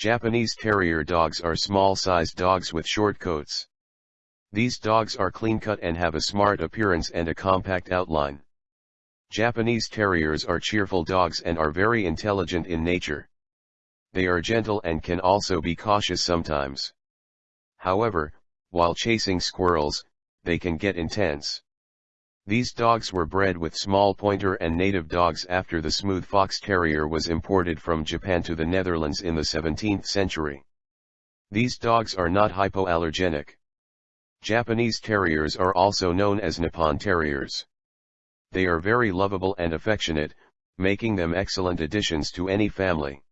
Japanese Terrier dogs are small-sized dogs with short coats. These dogs are clean-cut and have a smart appearance and a compact outline. Japanese Terriers are cheerful dogs and are very intelligent in nature. They are gentle and can also be cautious sometimes. However, while chasing squirrels, they can get intense. These dogs were bred with small pointer and native dogs after the smooth fox terrier was imported from Japan to the Netherlands in the 17th century. These dogs are not hypoallergenic. Japanese terriers are also known as Nippon terriers. They are very lovable and affectionate, making them excellent additions to any family.